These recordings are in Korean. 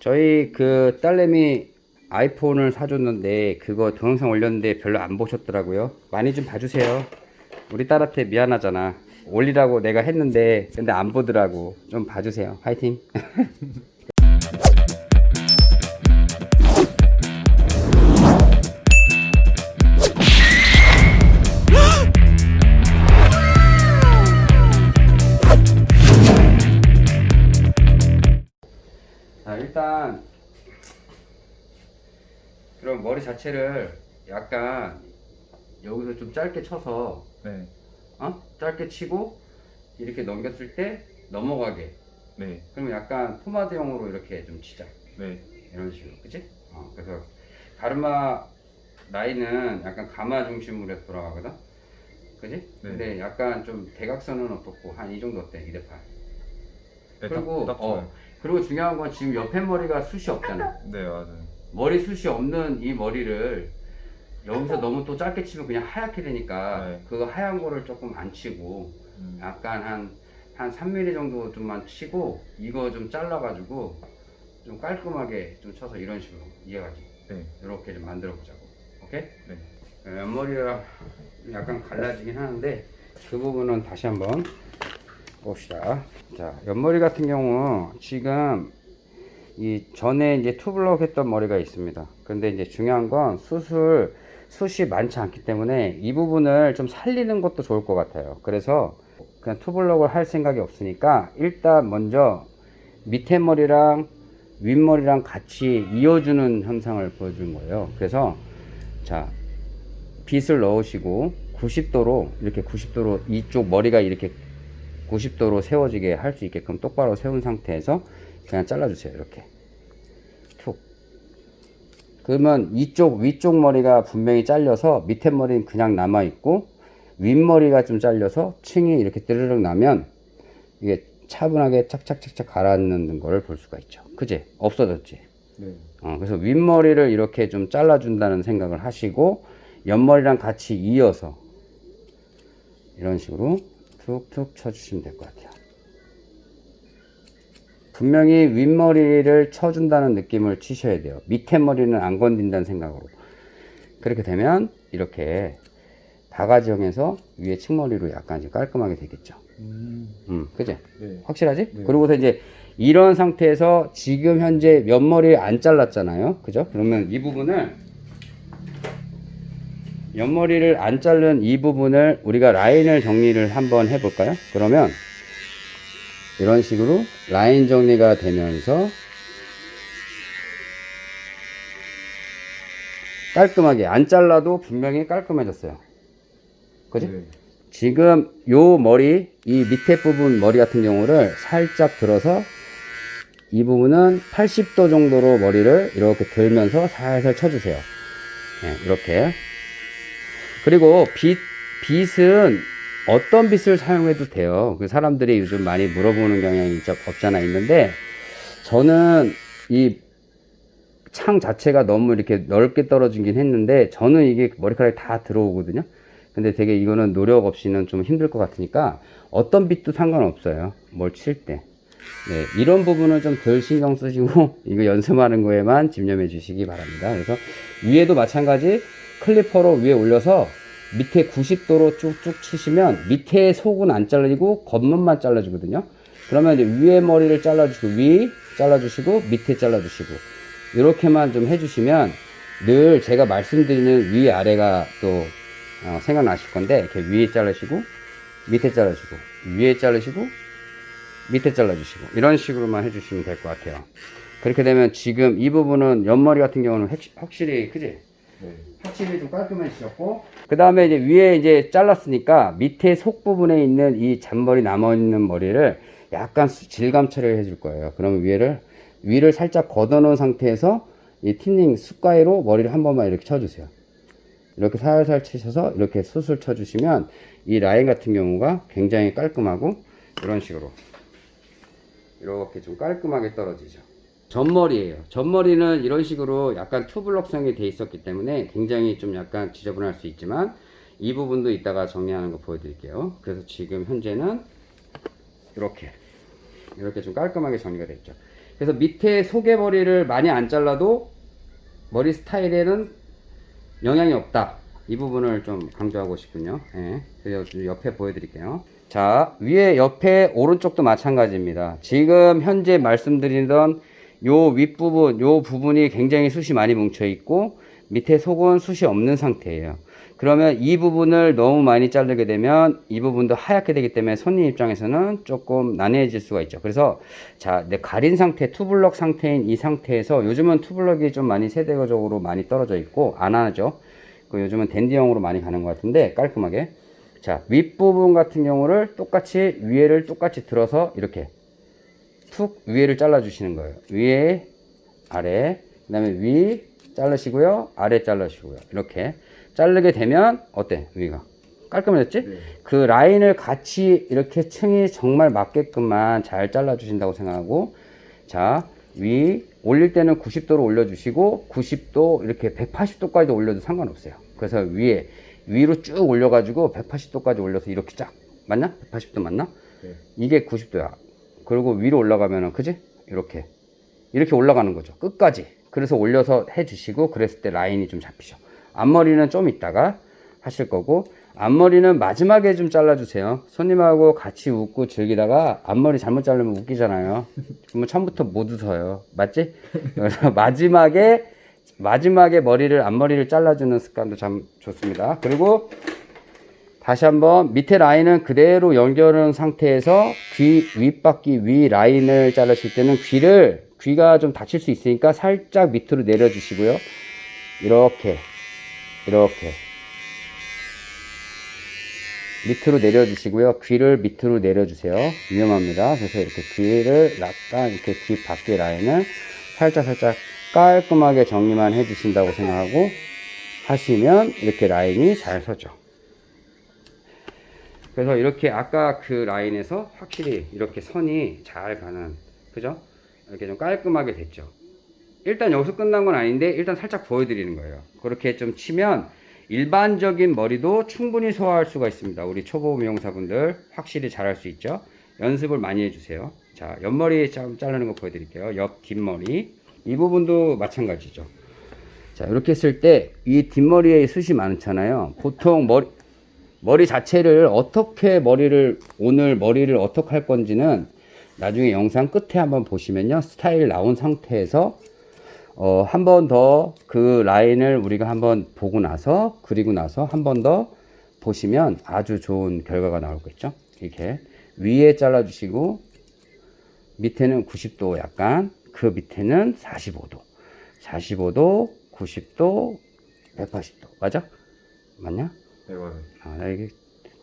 저희 그 딸내미 아이폰을 사줬는데 그거 동영상 올렸는데 별로 안 보셨더라고요. 많이 좀 봐주세요. 우리 딸한테 미안하잖아. 올리라고 내가 했는데 근데 안 보더라고. 좀 봐주세요. 화이팅. 머리 자체를 약간 여기서 좀 짧게 쳐서 네. 어? 짧게 치고 이렇게 넘겼을 때 넘어가게 네. 그러면 약간 포마드형으로 이렇게 좀 치자 네. 이런 식으로 그치? 어, 그래서 가르마 라인은 약간 가마 중심으로 해서 돌아가거든 그지? 근데 약간 좀 대각선은 어떻고 한 이 정도 어때? 2대8 네, 그리고 딱, 딱 어. 그리고 중요한 건 지금 옆에 머리가 숱이 없잖아 네, 맞아요. 머리 숱이 없는 이 머리를 여기서 너무 또 짧게 치면 그냥 하얗게 되니까 네. 그 하얀 거를 조금 안 치고 음, 약간 한, 한 3mm 정도 좀만 치고 이거 좀 잘라가지고 좀 깔끔하게 좀 쳐서 이런 식으로 이해가지 네. 이렇게 좀 만들어 보자고 오케이? 네. 어, 옆머리가 약간 갈라지긴 하는데 그 부분은 다시 한번 봅시다 자 옆머리 같은 경우 지금 이 전에 이제 투블럭 했던 머리가 있습니다. 근데 이제 중요한 건 수술 숱이 많지 않기 때문에 이 부분을 좀 살리는 것도 좋을 것 같아요. 그래서 그냥 투블럭을 할 생각이 없으니까 일단 먼저 밑에 머리랑 윗머리랑 같이 이어주는 현상을 보여주는 거예요. 그래서 자 빗을 넣으시고 90도로 이렇게 90도로 이쪽 머리가 이렇게 90도로 세워지게 할 수 있게끔 똑바로 세운 상태에서 그냥 잘라주세요. 이렇게. 툭 그러면 이쪽 위쪽 머리가 분명히 잘려서 밑에 머리는 그냥 남아 있고 윗머리가 좀 잘려서 층이 이렇게 뜨르륵 나면 이게 차분하게 착착착착 가라앉는 거를 볼 수가 있죠 그지 없어졌지 네. 어, 그래서 윗머리를 이렇게 좀 잘라준다는 생각을 하시고 옆머리랑 같이 이어서 이런 식으로 툭툭 쳐주시면 될 것 같아요. 분명히 윗머리를 쳐준다는 느낌을 치셔야 돼요. 밑에 머리는 안 건든다는 생각으로. 그렇게 되면 이렇게 바가지형에서 위에 측머리로 약간 좀 깔끔하게 되겠죠. 음, 음, 그지? 네. 확실하지? 네. 그리고서 이제 이런 상태에서 지금 현재 옆머리 안 잘랐잖아요. 그죠? 그러면 이 부분을 옆머리를 안 자른 이 부분을 우리가 라인을 정리를 한번 해볼까요? 그러면 이런 식으로 라인 정리가 되면서 깔끔하게 안 잘라도 분명히 깔끔해졌어요. 그지? 네. 지금 요 머리 이 밑에 부분 머리 같은 경우를 살짝 들어서 이 부분은 80도 정도로 머리를 이렇게 들면서 살살 쳐주세요 네, 이렇게 그리고 빗, 빗은 어떤 빗을 사용해도 돼요. 그 사람들이 요즘 많이 물어보는 경향이 있- 없잖아 있는데 저는 이 창 자체가 너무 이렇게 넓게 떨어지긴 했는데 저는 이게 머리카락이 다 들어오거든요. 근데 되게 이거는 노력 없이는 좀 힘들 것 같으니까 어떤 빛도 상관없어요. 뭘 칠 때. 네, 이런 부분은 좀 덜 신경 쓰시고 이거 연습하는 거에만 집념해 주시기 바랍니다. 그래서 위에도 마찬가지 클리퍼로 위에 올려서 밑에 90도로 쭉쭉 치시면 밑에 속은 안 잘리고 겉면만 잘라주거든요. 그러면 이제 위에 머리를 잘라주시고 위 잘라주시고 밑에 잘라주시고 이렇게만 좀 해주시면 늘 제가 말씀드리는 위 아래가 또 어, 생각나실 건데 이렇게 위에 자르시고 밑에 자르시고 위에 자르시고 밑에 잘라주시고 이런 식으로만 해주시면 될 것 같아요. 그렇게 되면 지금 이 부분은 옆머리 같은 경우는 확- 확실히 그지? 네. 확실히 좀 깔끔해지셨고. 그 다음에 이제 위에 이제 잘랐으니까 밑에 속 부분에 있는 이 잔머리 남아 있는 머리를 약간 수- 질감 처리를 해줄 거예요. 그러면 위에를 위를 살짝 걷어 놓은 상태에서 이 틴닝 숟가위로 머리를 한 번만 이렇게 쳐주세요. 이렇게 살살 치셔서 이렇게 수술 쳐주시면 이 라인 같은 경우가 굉장히 깔끔하고 이런 식으로. 이렇게 좀 깔끔하게 떨어지죠 전머리예요 전머리는 이런 식으로 약간 투블럭성이 돼 있었기 때문에 굉장히 좀 약간 지저분할 수 있지만 이 부분도 이따가 정리하는 거 보여드릴게요 그래서 지금 현재는 이렇게 이렇게 좀 깔끔하게 정리가 됐죠 그래서 밑에 속의 머리를 많이 안 잘라도 머리 스타일에는 영향이 없다. 이 부분을 좀 강조하고 싶군요. 예. 그래서 좀 옆에 보여드릴게요. 자, 위에 옆에 오른쪽도 마찬가지입니다. 지금 현재 말씀드리던 요 윗부분, 요 부분이 굉장히 숱이 많이 뭉쳐 있고 밑에 속은 숱이 없는 상태예요. 그러면 이 부분을 너무 많이 자르게 되면 이 부분도 하얗게 되기 때문에 손님 입장에서는 조금 난해해질 수가 있죠. 그래서 자, 내 가린 상태, 투블럭 상태인 이 상태에서 요즘은 투블럭이 좀 많이 세대적으로 많이 떨어져 있고 안 하죠. 그 요즘은 댄디형으로 많이 가는 것 같은데 깔끔하게. 자, 윗부분 같은 경우를 똑같이 위에를 똑같이 들어서 이렇게 툭 위에를 잘라 주시는 거예요. 위에 아래 그 다음에 위 자르시고요. 아래 자르시고요. 이렇게 자르게 되면 어때? 위가 깔끔해졌지? 네. 그 라인을 같이 이렇게 층이 정말 맞게끔만 잘 잘라 주신다고 생각하고 자, 위 올릴 때는 90도로 올려 주시고 90도 이렇게 180도까지 올려도 상관없어요. 그래서 위에 위로 쭉 올려 가지고 180도까지 올려서 이렇게 쫙 맞나? 180도 맞나? 네. 이게 90도야. 그리고 위로 올라가면은 그지? 이렇게 이렇게 올라가는 거죠. 끝까지. 그래서 올려서 해 주시고 그랬을 때 라인이 좀 잡히죠. 앞머리는 좀 이따가 하실 거고 앞머리는 마지막에 좀 잘라 주세요. 손님하고 같이 웃고 즐기다가 앞머리 잘못 자르면 웃기잖아요. 그러면 처음부터 못 웃어요. 맞지? 그래서 마지막에 마지막에 머리를 앞머리를 잘라주는 습관도 참 좋습니다. 그리고 다시 한번 밑에 라인은 그대로 연결한 상태에서 귀 윗바퀴 위 라인을 자르실 때는 귀를 귀가 좀 다칠 수 있으니까 살짝 밑으로 내려주시고요. 이렇게 이렇게 밑으로 내려주시고요. 귀를 밑으로 내려주세요. 위험합니다. 그래서 이렇게 귀를 약간 이렇게 귀 밖에 라인을 살짝 살짝 깔끔하게 정리만 해주신다고 생각하고 하시면 이렇게 라인이 잘 서죠. 그래서 이렇게 아까 그 라인에서 확실히 이렇게 선이 잘 가는 그죠? 이렇게 좀 깔끔하게 됐죠. 일단 여기서 끝난 건 아닌데 일단 살짝 보여드리는 거예요. 그렇게 좀 치면 일반적인 머리도 충분히 소화할 수가 있습니다. 우리 초보 미용사분들 확실히 잘할 수 있죠. 연습을 많이 해주세요. 자, 옆머리 좀 자르는 거 보여드릴게요. 옆 뒷머리 이 부분도 마찬가지죠. 자, 이렇게 했을 때 이 뒷머리에 숱이 많잖아요. 보통 머리 머리 자체를 어떻게 머리를 오늘 머리를 어떻게 할 건지는 나중에 영상 끝에 한번 보시면요 스타일 나온 상태에서 어, 한 번 더 그 라인을 우리가 한번 보고 나서 그리고 나서 한 번 더 보시면 아주 좋은 결과가 나오겠죠 이렇게 위에 잘라 주시고 밑에는 90도 약간 그 밑에는 45도 45도 90도 180도 맞아? 맞냐? 네, 맞아요. 아, 나 이게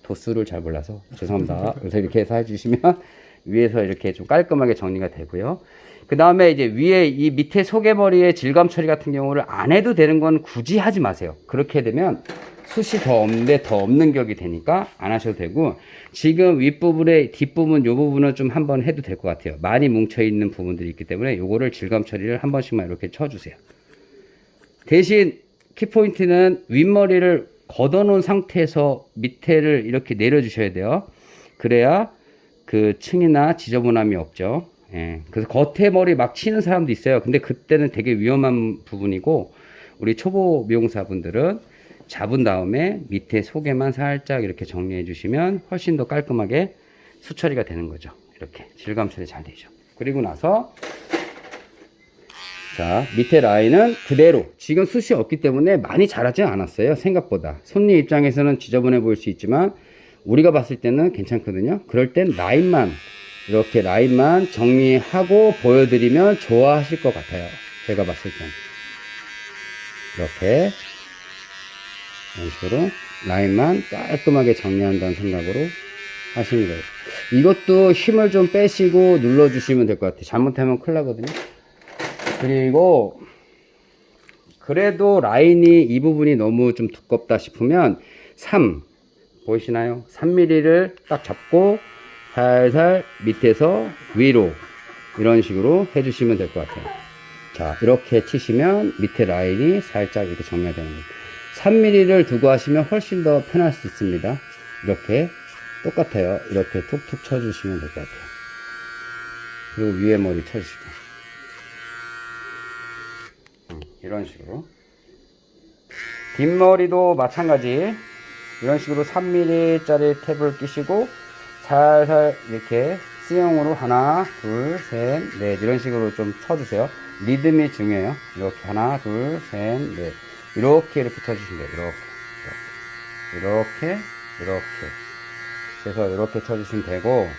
도수를 잘 몰라서 죄송합니다. 그래서 이렇게 해서 해주시면 위에서 이렇게 좀 깔끔하게 정리가 되고요. 그 다음에 이제 위에 이 밑에 소개머리의 질감 처리 같은 경우를 안 해도 되는 건 굳이 하지 마세요. 그렇게 되면 숱이 더 없는데 더 없는 격이 되니까 안 하셔도 되고 지금 윗부분에 뒷부분 요 부분은 좀 한번 해도 될 것 같아요. 많이 뭉쳐 있는 부분들이 있기 때문에 요거를 질감 처리를 한 번씩만 이렇게 쳐주세요. 대신 키포인트는 윗머리를 걷어놓은 상태에서 밑에를 이렇게 내려주셔야 돼요. 그래야 그 층이나 지저분함이 없죠. 예. 그래서 겉에 머리 막 치는 사람도 있어요. 근데 그때는 되게 위험한 부분이고, 우리 초보 미용사분들은 잡은 다음에 밑에 속에만 살짝 이렇게 정리해 주시면 훨씬 더 깔끔하게 수처리가 되는 거죠. 이렇게 질감 처리 잘 되죠. 그리고 나서 자, 밑에 라인은 그대로. 지금 숱이 없기 때문에 많이 자라지 않았어요. 생각보다. 손님 입장에서는 지저분해 보일 수 있지만, 우리가 봤을 때는 괜찮거든요. 그럴 땐 라인만, 이렇게 라인만 정리하고 보여드리면 좋아하실 것 같아요. 제가 봤을 땐. 이렇게. 이런 식으로 라인만 깔끔하게 정리한다는 생각으로 하시는 거예요. 이것도 힘을 좀 빼시고 눌러주시면 될 것 같아요. 잘못하면 큰일 나거든요. 그리고 그래도 라인이 이 부분이 너무 좀 두껍다 싶으면 3 보이시나요? 3mm를 딱 잡고 살살 밑에서 위로 이런 식으로 해주시면 될 것 같아요. 자 이렇게 치시면 밑에 라인이 살짝 이렇게 정리가 되는 거예요. 3mm를 두고 하시면 훨씬 더 편할 수 있습니다. 이렇게 똑같아요. 이렇게 툭툭 쳐주시면 될 것 같아요. 그리고 위에 머리 쳐주시고 이런 식으로. 뒷머리도 마찬가지. 이런 식으로 3mm짜리 탭을 끼시고 살살 이렇게 C형으로 하나 둘셋넷 이런 식으로 좀 쳐주세요. 리듬이 중요해요. 이렇게 하나 둘셋넷. 이렇게 이렇게 쳐주시면 돼요. 이렇게. 이렇게. 이렇게. 그래서 이렇게 쳐주시면 되고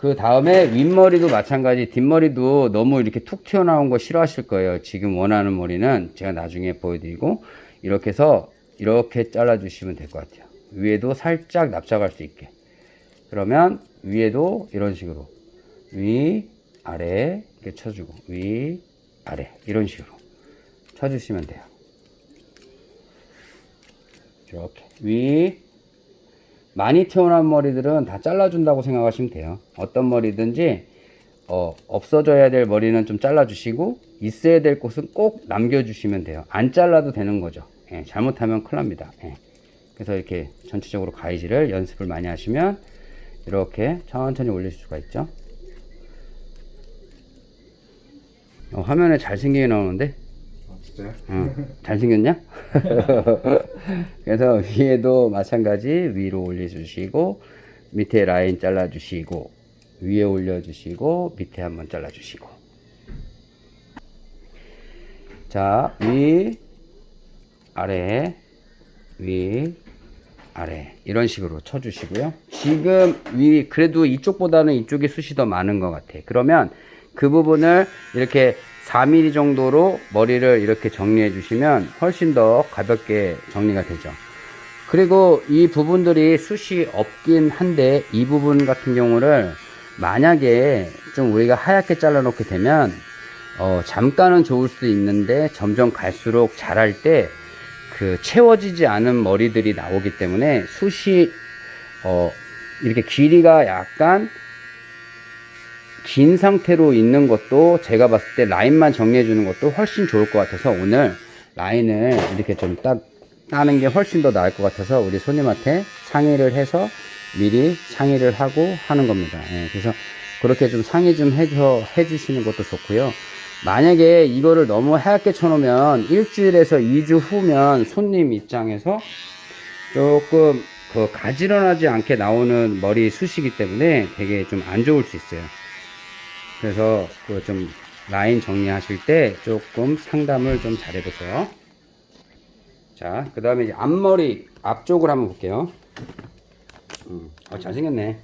그 다음에 윗머리도 마찬가지 뒷머리도 너무 이렇게 툭 튀어나온 거 싫어하실 거예요. 지금 원하는 머리는 제가 나중에 보여드리고 이렇게 해서 이렇게 잘라 주시면 될 것 같아요. 위에도 살짝 납작할 수 있게. 그러면 위에도 이런 식으로 위 아래 이렇게 쳐주고 위 아래 이런 식으로 쳐주시면 돼요. 이렇게. 위 많이 튀어나온 머리들은 다 잘라준다고 생각하시면 돼요. 어떤 머리든지 어, 없어져야 될 머리는 좀 잘라주시고 있어야 될 곳은 꼭 남겨주시면 돼요. 안 잘라도 되는 거죠. 예, 잘못하면 큰일 납니다. 예. 그래서 이렇게 전체적으로 가이지를 연습을 많이 하시면 이렇게 천천히 올릴 수가 있죠. 어, 화면에 잘생기게 나오는데 아, 진짜요? 어, 잘생겼냐? 그래서 위에도 마찬가지 위로 올려주시고 밑에 라인 잘라주시고 위에 올려주시고 밑에 한번 잘라주시고 자, 위, 아래, 위, 아래 이런 식으로 쳐주시고요. 지금 위 그래도 이쪽보다는 이쪽에 숱이 더 많은 것 같아. 그러면 그 부분을 이렇게 4mm 정도로 머리를 이렇게 정리해 주시면 훨씬 더 가볍게 정리가 되죠. 그리고 이 부분들이 숱이 없긴 한데 이 부분 같은 경우를 만약에 좀 우리가 하얗게 잘라 놓게 되면 어, 잠깐은 좋을 수도 있는데 점점 갈수록 자랄 때 그 채워지지 않은 머리들이 나오기 때문에 숱이 어, 이렇게 길이가 약간 긴 상태로 있는 것도 제가 봤을 때 라인만 정리해 주는 것도 훨씬 좋을 것 같아서 오늘 라인을 이렇게 좀딱 따는 게 훨씬 더 나을 것 같아서 우리 손님한테 상의를 해서 미리 상의를 하고 하는 겁니다. 예, 그래서 그렇게 좀 상의 좀 해서 해주시는 것도 좋고요. 만약에 이거를 너무 하얗게 쳐놓으면 일주일에서 2주 후면 손님 입장에서 조금 그 가지런하지 않게 나오는 머리 숱이기 때문에 되게 좀 안 좋을 수 있어요. 그래서 그 좀 라인 정리하실 때 조금 상담을 좀 잘 해보세요. 자, 그 다음에 이제 앞머리 앞쪽을 한번 볼게요. 음, 어, 잘생겼네.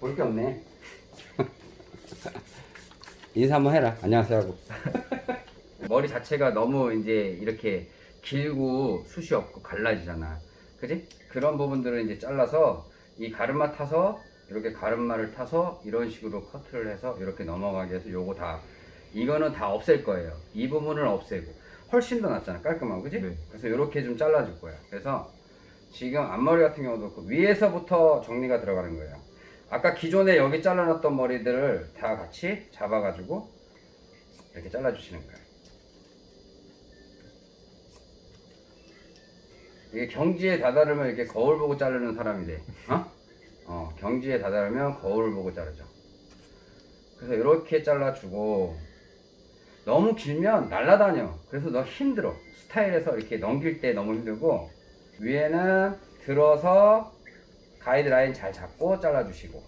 볼 게 없네. 인사 한번 해라. 안녕하세요 하고. 머리 자체가 너무 이제 이렇게 길고 숱이 없고 갈라지잖아. 그지? 그런 부분들을 이제 잘라서 이 가르마 타서 이렇게 가르마를 타서 이런 식으로 커트를 해서 이렇게 넘어가게 해서 요거 다 이거는 다 없앨 거예요. 이 부분을 없애고 훨씬 더 낫잖아. 깔끔하고 그지? 네. 그래서 이렇게 좀 잘라줄 거야. 그래서 지금 앞머리 같은 경우도 그 위에서부터 정리가 들어가는 거예요. 아까 기존에 여기 잘라놨던 머리들을 다 같이 잡아가지고 이렇게 잘라주시는 거예요. 이게 경지에 다다르면 이렇게 거울 보고 자르는 사람이 돼. 어? 어, 경지에 다다르면 거울 보고 자르죠. 그래서 이렇게 잘라주고 너무 길면 날라다녀. 그래서 너 힘들어. 스타일에서 이렇게 넘길 때 너무 힘들고 위에는 들어서 가이드라인 잘 잡고 잘라주시고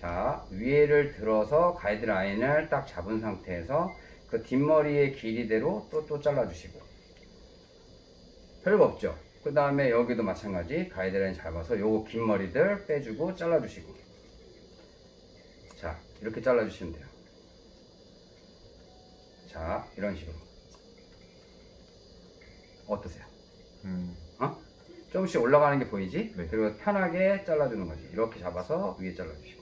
자 위에를 들어서 가이드라인을 딱 잡은 상태에서 그 뒷머리의 길이대로 또 또 잘라주시고 별거 없죠 그 다음에 여기도 마찬가지 가이드라인 잡아서 요거 긴 머리들 빼주고 잘라주시고 자 이렇게 잘라주시면 돼요 자 이런 식으로 어떠세요? 음, 어? 조금씩 올라가는 게 보이지? 네. 그리고 편하게 잘라주는 거지. 이렇게 잡아서 위에 잘라주시고.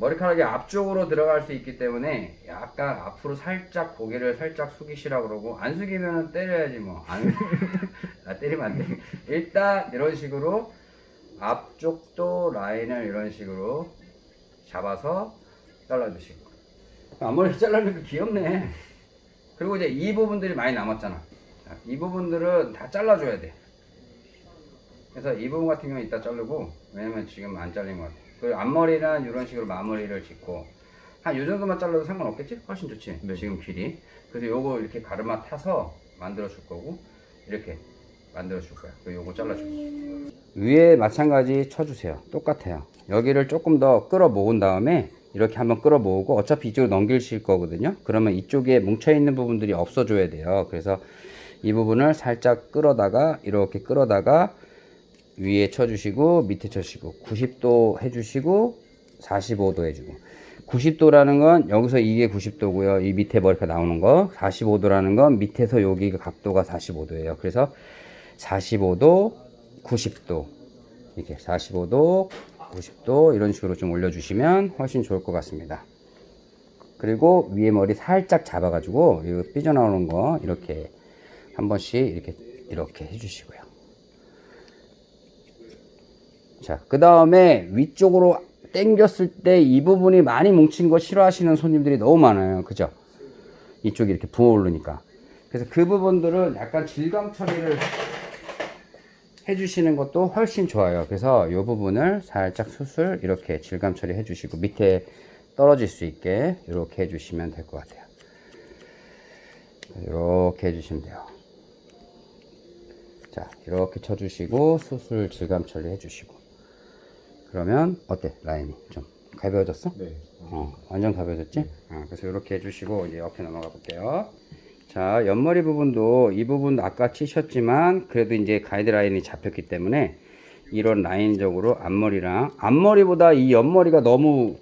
머리카락이 앞쪽으로 들어갈 수 있기 때문에 약간 앞으로 살짝 고개를 살짝 숙이시라 그러고 안 숙이면 때려야지 뭐. 안, 아, 때리면 안 돼. 일단 이런 식으로 앞쪽도 라인을 이런 식으로 잡아서 잘라주시고. 앞머리 잘라니까 귀엽네. 그리고 이제 이 부분들이 많이 남았잖아. 자, 이 부분들은 다 잘라줘야 돼. 그래서 이 부분 같은 경우는 이따 자르고, 왜냐면 지금 안 잘린 것 같아. 그리고 앞머리는 이런 식으로 마무리를 짓고, 한 요 정도만 잘라도 상관없겠지? 훨씬 좋지. 네. 지금 길이. 그래서 요거 이렇게 가르마 타서 만들어 줄 거고 이렇게 만들어 줄 거야. 그리고 요거 잘라 줄 거야. 위에 마찬가지 쳐주세요. 똑같아요. 여기를 조금 더 끌어 모은 다음에 이렇게 한번 끌어 모으고 어차피 이쪽으로 넘기실 거거든요. 그러면 이쪽에 뭉쳐 있는 부분들이 없어져야 돼요. 그래서 이 부분을 살짝 끌어다가 이렇게 끌어다가 위에 쳐주시고 밑에 쳐주시고 90도 해주시고 45도 해주고. 90도라는 건 여기서 이게 90도고요. 이 밑에 머리가 나오는 거. 45도라는 건 밑에서 여기 각도가 45도예요. 그래서 45도 90도. 이렇게 45도 90도 이런 식으로 좀 올려주시면 훨씬 좋을 것 같습니다. 그리고 위에 머리 살짝 잡아 가지고 이거 삐져나오는 거 이렇게 한 번씩 이렇게 이렇게 해주시고요 자, 그 다음에 위쪽으로 당겼을 때 이 부분이 많이 뭉친 거 싫어하시는 손님들이 너무 많아요. 그죠? 이쪽이 이렇게 부어오르니까. 그래서 그 부분들은 약간 질감 처리를 해주시는 것도 훨씬 좋아요. 그래서 이 부분을 살짝 수술 이렇게 질감 처리 해주시고 밑에 떨어질 수 있게 이렇게 해주시면 될 것 같아요. 이렇게 해주시면 돼요. 자, 이렇게 쳐주시고 수술 질감 처리 해주시고. 그러면 어때 라인이 좀 가벼워졌어? 네. 어, 완전 가벼워졌지? 어, 그래서 이렇게 해주시고 이제 옆에 넘어가 볼게요. 자, 옆머리 부분도 이 부분도 아까 치셨지만 그래도 이제 가이드라인이 잡혔기 때문에 이런 라인적으로 앞머리랑 앞머리보다 이 옆머리가 너무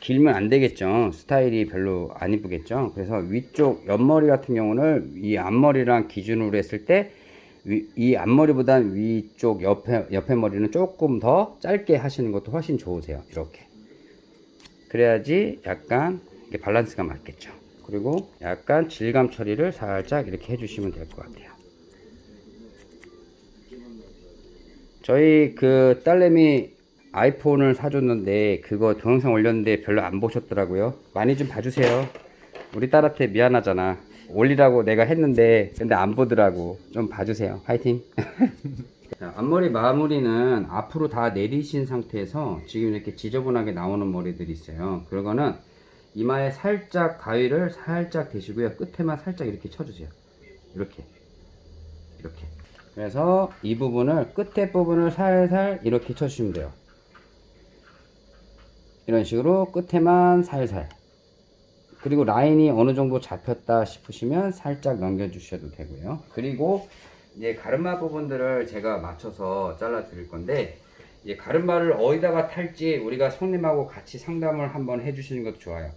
길면 안 되겠죠. 스타일이 별로 안 이쁘겠죠. 그래서 위쪽 옆머리 같은 경우는 이 앞머리랑 기준으로 했을 때 이 앞머리보다 위쪽 옆에 옆에 머리는 조금 더 짧게 하시는 것도 훨씬 좋으세요. 이렇게. 그래야지 약간 이게 밸런스가 맞겠죠. 그리고 약간 질감 처리를 살짝 이렇게 해주시면 될 것 같아요. 저희 그 딸내미 아이폰을 사줬는데 그거 동영상 올렸는데 별로 안 보셨더라고요. 많이 좀 봐주세요. 우리 딸한테 미안하잖아. 올리라고 내가 했는데 근데 안 보더라고. 좀 봐주세요. 화이팅. 자, 앞머리 마무리는 앞으로 다 내리신 상태에서 지금 이렇게 지저분하게 나오는 머리들이 있어요. 그거는 이마에 살짝 가위를 살짝 대시고요. 끝에만 살짝 이렇게 쳐주세요. 이렇게. 이렇게. 그래서 이 부분을 끝에 부분을 살살 이렇게 쳐주시면 돼요. 이런 식으로 끝에만 살살. 그리고 라인이 어느 정도 잡혔다 싶으시면 살짝 넘겨 주셔도 되고요. 그리고 이제 가르마 부분들을 제가 맞춰서 잘라 드릴 건데 이제 가르마를 어디다가 탈지 우리가 손님하고 같이 상담을 한번 해 주시는 것도 좋아요.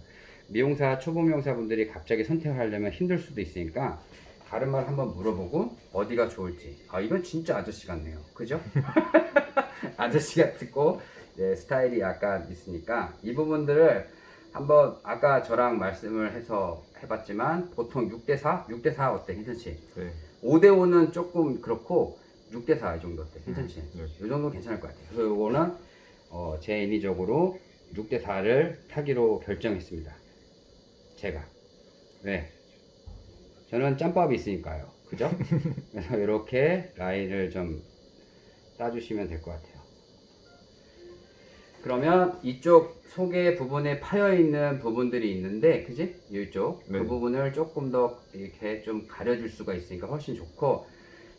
미용사 초보 미용사분들이 갑자기 선택하려면 힘들 수도 있으니까 가르마를 한번 물어보고 어디가 좋을지. 아 이건 진짜 아저씨 같네요. 그죠? 아저씨 같고 네, 스타일이 약간 있으니까 이 부분들을 한번 아까 저랑 말씀을 해서 해봤지만 보통 6대4? 6대4 어때? 괜찮지? 네. 5대5는 조금 그렇고 6대4 이 정도 어때? 괜찮지? 네. 이 정도 괜찮을 것 같아요. 그래서 이거는 어, 제 인위적으로 6대4를 타기로 결정했습니다. 제가. 왜? 저는 짬밥이 있으니까요. 그죠? 그래서 이렇게 라인을 좀 따주시면 될 것 같아요. 그러면 이쪽 속에 부분에 파여 있는 부분들이 있는데, 그지? 이쪽 네. 그 부분을 조금 더 이렇게 좀 가려줄 수가 있으니까 훨씬 좋고,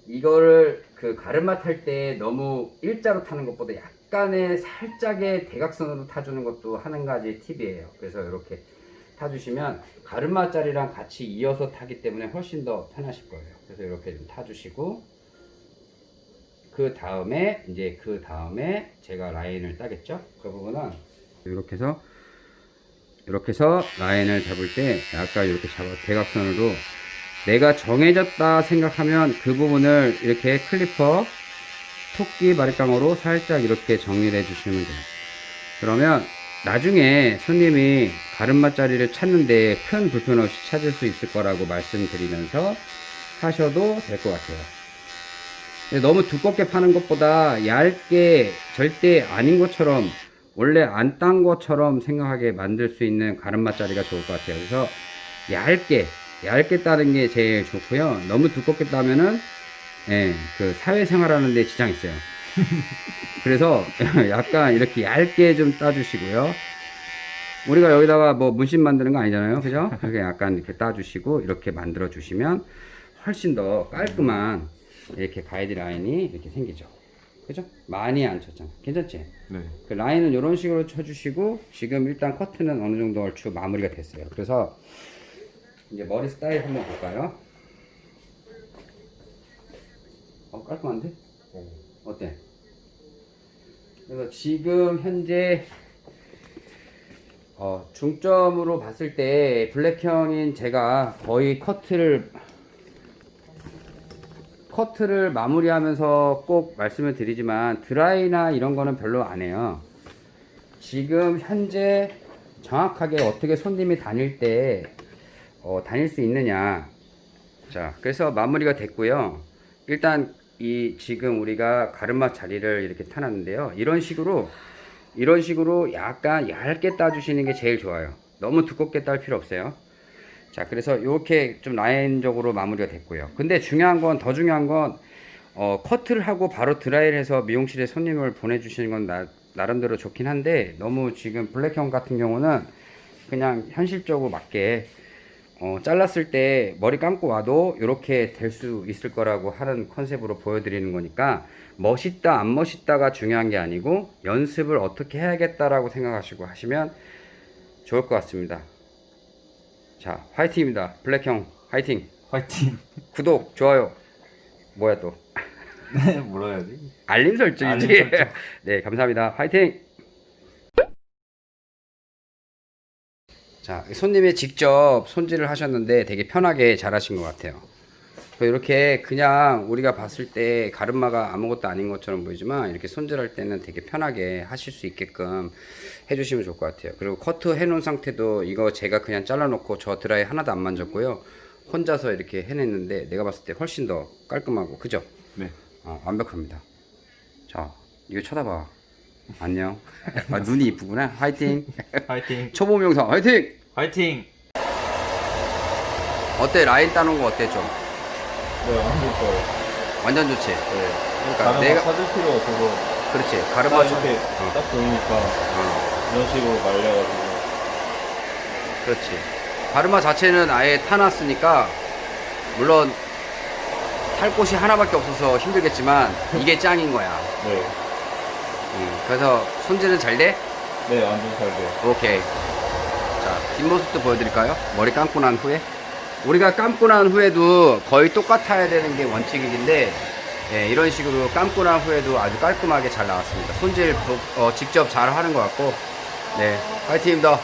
이거를 그 가르마 탈 때 너무 일자로 타는 것보다 약간의 살짝의 대각선으로 타주는 것도 한 가지 팁이에요. 그래서 이렇게 타주시면 가르마 자리랑 같이 이어서 타기 때문에 훨씬 더 편하실 거예요. 그래서 이렇게 좀 타주시고, 그 다음에 이제 그 다음에 제가 라인을 따겠죠. 그 부분은 이렇게 해서 이렇게 해서 라인을 잡을 때 약간 이렇게 잡아 대각선으로 내가 정해졌다 생각하면 그 부분을 이렇게 클리퍼 토끼 바리깡으로 살짝 이렇게 정리를 해주시면 돼요. 그러면 나중에 손님이 가름마 자리를 찾는데 큰 불편 없이 찾을 수 있을 거라고 말씀드리면서 하셔도 될 것 같아요. 근데 너무 두껍게 파는 것보다 얇게 절대 아닌 것처럼 원래 안 딴 것처럼 생각하게 만들 수 있는 가름마 자리가 좋을 것 같아요. 그래서 얇게 얇게 따는 게 제일 좋고요. 너무 두껍게 따면은 예, 그 사회생활 하는데 지장 있어요. 그래서 약간 이렇게 얇게 좀 따주시고요. 우리가 여기다가 뭐 문신 만드는 거 아니잖아요. 그죠? 그렇게 약간 이렇게 따주시고 이렇게 만들어 주시면 훨씬 더 깔끔한 이렇게 가이드라인이 이렇게 생기죠. 그죠? 많이 안 쳤잖아. 괜찮지? 네. 그 라인은 이런 식으로 쳐주시고 지금 일단 커트는 어느 정도 얼추 마무리가 됐어요. 그래서 이제 머리 스타일 한번 볼까요? 어 깔끔한데? 어때? 그래서 지금 현재 어, 중점으로 봤을 때 블랙형인 제가 거의 커트를 커트를 마무리하면서 꼭 말씀을 드리지만 드라이나 이런 거는 별로 안 해요. 지금 현재 정확하게 어떻게 손님이 다닐 때 어, 다닐 수 있느냐. 자, 그래서 마무리가 됐고요. 일단 이 지금 우리가 가르마 자리를 이렇게 타놨는데요. 이런 식으로 이런 식으로 약간 얇게 따주시는 게 제일 좋아요. 너무 두껍게 딸 필요 없어요. 자, 그래서 이렇게 좀 라인적으로 마무리가 됐고요. 근데 중요한 건, 더 중요한 건, 어, 커트를 하고 바로 드라이를 해서 미용실에 손님을 보내주시는 건 나, 나름대로 좋긴 한데, 너무 지금 블랙형 같은 경우는 그냥 현실적으로 맞게, 어, 잘랐을 때 머리 감고 와도 이렇게 될 수 있을 거라고 하는 컨셉으로 보여드리는 거니까, 멋있다, 안 멋있다가 중요한 게 아니고, 연습을 어떻게 해야겠다라고 생각하시고 하시면 좋을 것 같습니다. 자, 화이팅입니다. 블랙형, 화이팅. 화이팅. 구독, 좋아요. 뭐야 또? 네, 해야지? 알림 설정이지. 알림 설정. 네, 감사합니다. 화이팅. 자, 손님이 직접 손질을 하셨는데 되게 편하게 잘 하신 것 같아요. 이렇게 그냥 우리가 봤을 때 가르마가 아무것도 아닌 것처럼 보이지만 이렇게 손질할 때는 되게 편하게 하실 수 있게끔 해주시면 좋을 것 같아요. 그리고 커트 해놓은 상태도 이거 제가 그냥 잘라놓고 저 드라이 하나도 안 만졌고요. 혼자서 이렇게 해냈는데 내가 봤을 때 훨씬 더 깔끔하고 그죠? 네. 어, 완벽합니다. 자, 이거 쳐다봐. 안녕. 아, 눈이 이쁘구나. 화이팅. 화이팅. 초보 명상 화이팅. 화이팅. 어때? 라인 따놓은 거 어때 좀? 네, 한국 거예요. 완전 좋지. 네. 그러니까 내가 거 찾을 필요 없어서 그렇지. 딱 가르마 이렇게 어, 딱 보이니까 어, 이런 식으로 말려가지고 그렇지. 가르마 자체는 아예 타놨으니까 물론 탈 곳이 하나밖에 없어서 힘들겠지만 이게 짱인 거야. 네. 음, 그래서 손질은 잘 돼? 네, 완전 잘 돼요. 오케이. 자, 뒷모습도 보여드릴까요? 머리 감고 난 후에. 우리가 감고 난 후에도 거의 똑같아야 되는 게 원칙인데, 예, 이런 식으로 감고 난 후에도 아주 깔끔하게 잘 나왔습니다. 손질 보- 어, 직접 잘 하는 것 같고, 네, 화이팅입니다.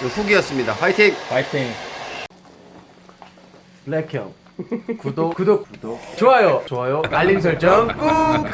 후기였습니다. 화이팅! 화이팅. 블랙형 구독 구독 구독 좋아요 좋아요 알림 설정 꾹